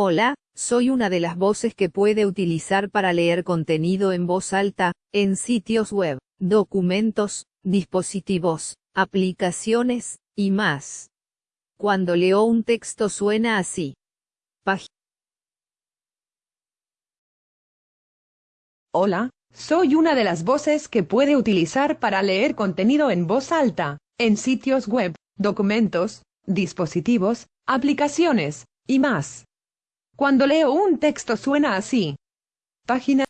Hola, soy una de las voces que puede utilizar para leer contenido en voz alta, en sitios web, documentos, dispositivos, aplicaciones, y más. Cuando leo un texto suena así. Página. Hola, soy una de las voces que puede utilizar para leer contenido en voz alta, en sitios web, documentos, dispositivos, aplicaciones, y más. Cuando leo un texto suena así. Página.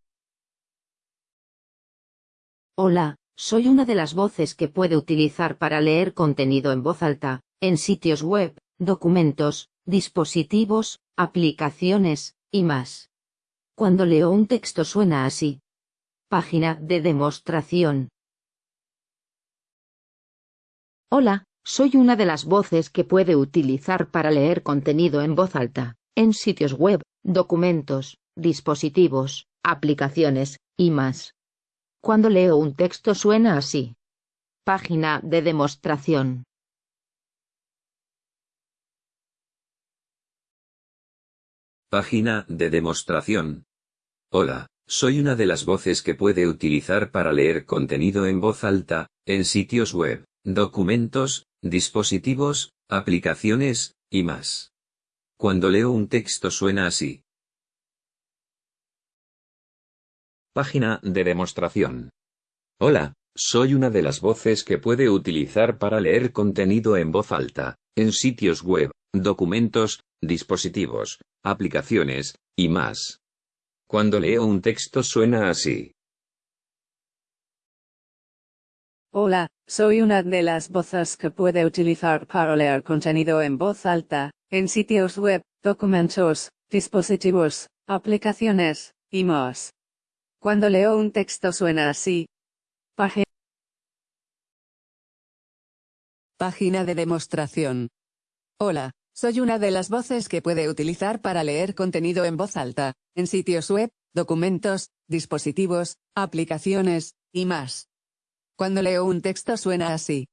Hola, soy una de las voces que puede utilizar para leer contenido en voz alta, en sitios web, documentos, dispositivos, aplicaciones, y más. Cuando leo un texto suena así. Página de demostración. Hola, soy una de las voces que puede utilizar para leer contenido en voz alta, en sitios web, documentos, dispositivos, aplicaciones, y más. Cuando leo un texto suena así. Página de demostración. Página de demostración. Hola, soy una de las voces que puede utilizar para leer contenido en voz alta, en sitios web, documentos, dispositivos, aplicaciones, y más. Cuando leo un texto suena así. Página de demostración. Hola, soy una de las voces que puede utilizar para leer contenido en voz alta, en sitios web, documentos, dispositivos, aplicaciones, y más. Cuando leo un texto suena así. Hola, soy una de las voces que puede utilizar para leer contenido en voz alta, en sitios web, documentos, dispositivos, aplicaciones, y más. Cuando leo un texto suena así. Página. Página de demostración. Hola, soy una de las voces que puede utilizar para leer contenido en voz alta, en sitios web, documentos, dispositivos, aplicaciones, y más. Cuando leo un texto suena así.